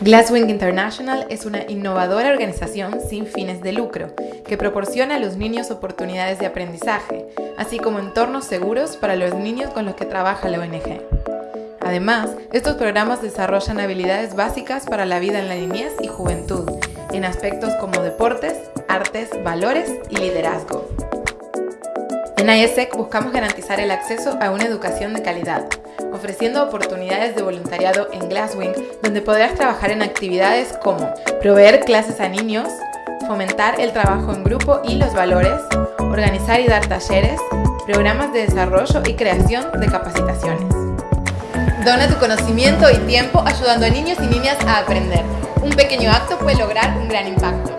Glasswing International es una innovadora organización sin fines de lucro que proporciona a los niños oportunidades de aprendizaje, así como entornos seguros para los niños con los que trabaja la ONG. Además, estos programas desarrollan habilidades básicas para la vida en la niñez y juventud, en aspectos como deportes, artes, valores y liderazgo. En ISEC buscamos garantizar el acceso a una educación de calidad, ofreciendo oportunidades de voluntariado en Glasswing, donde podrás trabajar en actividades como proveer clases a niños, fomentar el trabajo en grupo y los valores, organizar y dar talleres, programas de desarrollo y creación de capacitaciones. Dona tu conocimiento y tiempo ayudando a niños y niñas a aprender. Un pequeño acto puede lograr un gran impacto.